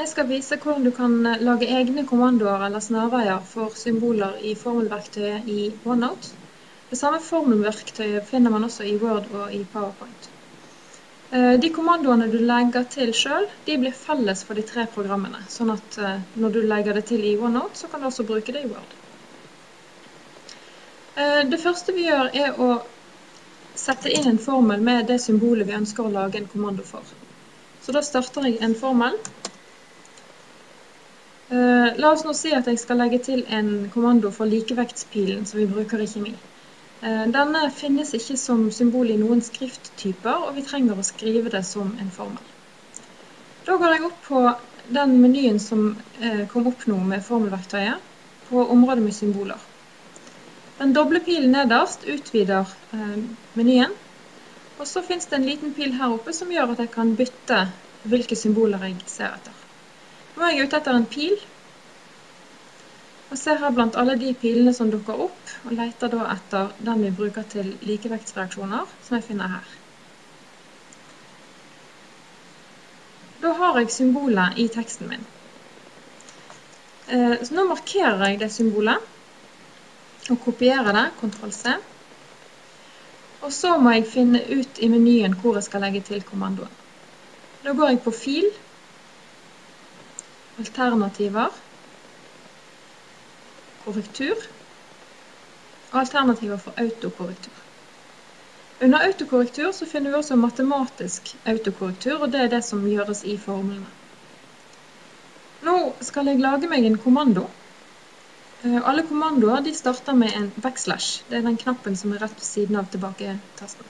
Jeg skal vise hvordan du kan eh, lage egne kommandoer eller snarveier for symboler i formelverktøyet i OneNote. Det samme formelverktøyet finner man også i Word og i PowerPoint. Eh, de kommandoene du legger til selv, de blir felles for de tre programmene, sånn at eh, når du legger det til i OneNote, så kan du også bruke det i Word. Det første vi gjør er å sette inn en formel med det symbolet vi ønsker å lage en kommando for. Så da starter jeg en formel. Eh, la oss nå si at jeg skal legge til en kommando for likevektspilen som vi bruker i kjemi. Eh, denne finnes ikke som symbol i noen skrifttyper, og vi trenger å skrive det som en formel. Da går jeg opp på den menyen som eh, kom opp nå med formelverktøyet, på området med symboler. Den doble pilen nederst utvider menyen, og så finnes det en liten pil her oppe som gjør at jeg kan bytte hvilke symboler jeg ser etter. Nå er jeg ute etter en pil, og ser her blant alle de pilene som dukker opp, og leter da etter den vi bruker til likevektsreaksjoner, som jeg finner her. Da har jeg symbolet i teksten min. Eh, så nå markerer jeg det symbolet, og kopierer det, Ctrl C. Og så må jeg finne ut i menyen hvor jeg skal legge til kommandoen. Da går jeg på Fil, alternativer, korrektur og alternativer for autokorrektur. Under autokorrektur så finner vi også matematisk autokorrektur, og det er det som gjøres i formlene. Nå skal jeg lage meg en kommando. Eh, alle kommandoer de starter med en backslash. Det er den knappen som er rett ved siden av tilbake-tasten.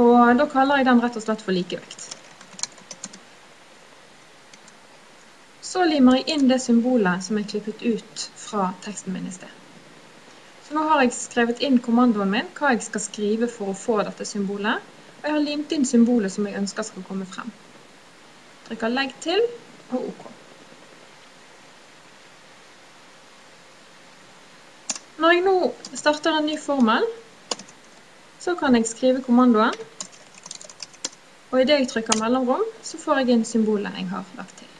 Og da kaller jeg den rett og slett for likevekt. Så limer jeg inn det symbolet som er klippet ut fra teksten min i sted. Så nå har jeg skrevet inn kommandoen min, hva jeg skal skrive for å få dette symbolet, og jeg har limt inn symbolet som jeg ønsker skal komme frem. Trykker legg til og OK. Når jeg nå starter en ny formel, så kan jeg skrive kommandoen, og i det jeg trykker mellomrom, så får jeg inn symbolet jeg har lagt til.